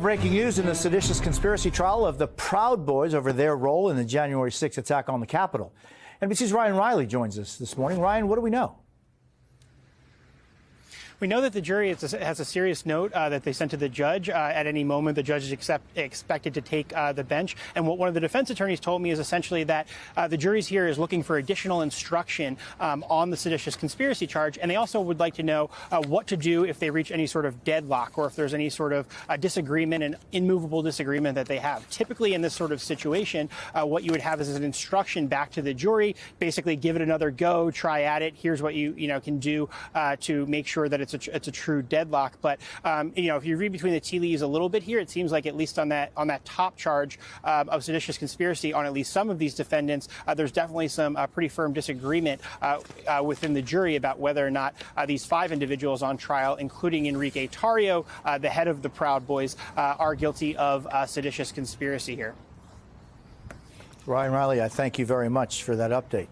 Breaking news in the seditious conspiracy trial of the Proud Boys over their role in the January 6th attack on the Capitol. NBC's Ryan Riley joins us this morning. Ryan, what do we know? We know that the jury has a serious note uh, that they sent to the judge. Uh, at any moment, the judge is accept, expected to take uh, the bench. And what one of the defense attorneys told me is essentially that uh, the jury's here is looking for additional instruction um, on the seditious conspiracy charge. And they also would like to know uh, what to do if they reach any sort of deadlock or if there's any sort of uh, disagreement, an immovable disagreement that they have. Typically, in this sort of situation, what you would have is an instruction back to the jury, basically give it another go, try at it. Here's what you you know can do to make sure that it's it's a it's a true deadlock. But um, you know, if you read between the tea leaves a little bit here, it seems like at least on that on that top charge um, of seditious conspiracy on at least some of these defendants, uh, there's definitely some uh, pretty firm disagreement uh, uh within the jury about whether or not uh, these five individuals on trial, including Enrique Tarrio, uh, the head of the Proud Boys, are guilty of seditious conspiracy here. Ryan Riley, I thank you very much for that update.